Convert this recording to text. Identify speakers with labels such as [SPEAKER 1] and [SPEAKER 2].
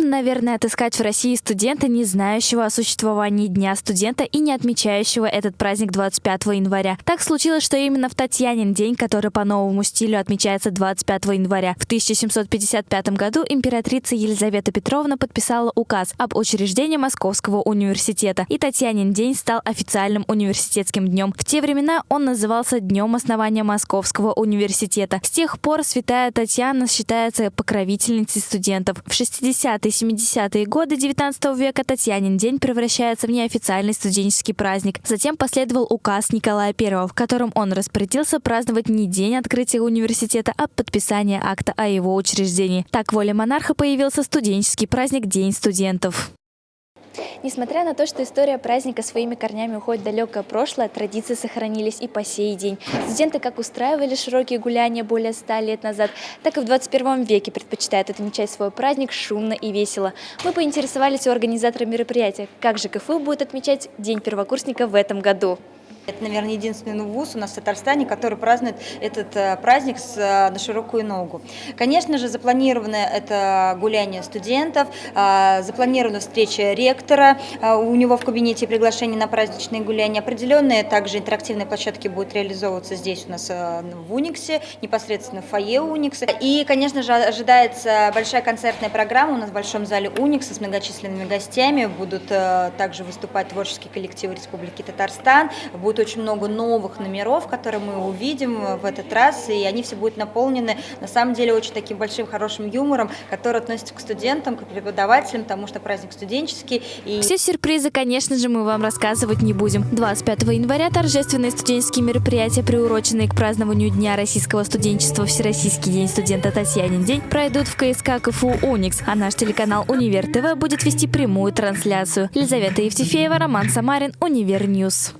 [SPEAKER 1] наверное, отыскать в России студента, не знающего о существовании Дня студента и не отмечающего этот праздник 25 января. Так случилось, что именно в Татьянин день, который по новому стилю отмечается 25 января, в 1755 году императрица Елизавета Петровна подписала указ об учреждении Московского университета, и Татьянин день стал официальным университетским днем. В те времена он назывался Днем основания Московского университета. С тех пор святая Татьяна считается покровительницей студентов. В 60-е 60-70-е годы 19 века Татьянин день превращается в неофициальный студенческий праздник. Затем последовал указ Николая I, в котором он распорядился праздновать не день открытия университета, а подписание акта о его учреждении. Так, воля монарха появился студенческий праздник День студентов.
[SPEAKER 2] Несмотря на то, что история праздника своими корнями уходит в далекое прошлое, традиции сохранились и по сей день. Студенты как устраивали широкие гуляния более ста лет назад, так и в 21 веке предпочитают отмечать свой праздник шумно и весело. Мы поинтересовались у организатора мероприятия, как же КФУ будет отмечать День первокурсника в этом году.
[SPEAKER 3] Это, наверное, единственный вуз у нас в Татарстане, который празднует этот э, праздник с, э, на широкую ногу. Конечно же, запланировано это гуляние студентов, э, запланирована встреча ректора, у него в кабинете приглашение на праздничные гуляния. Определенные также интерактивные площадки будут реализовываться здесь у нас в Униксе, непосредственно в фойе Уникса. И, конечно же, ожидается большая концертная программа у нас в Большом зале Уникса с многочисленными гостями. Будут также выступать творческие коллективы Республики Татарстан, будут будет очень много новых номеров, которые мы увидим в этот раз, и они все будут наполнены, на самом деле, очень таким большим хорошим юмором, который относится к студентам, к преподавателям, потому что праздник студенческий.
[SPEAKER 1] И... Все сюрпризы, конечно же, мы вам рассказывать не будем. 25 января торжественные студенческие мероприятия, приуроченные к празднованию Дня российского студенчества Всероссийский день студента Татьянин день, пройдут в КСК КФУ «Уникс», а наш телеканал «Универ ТВ» будет вести прямую трансляцию. Елизавета Евтефеева, Роман Самарин, Универ Ньюс.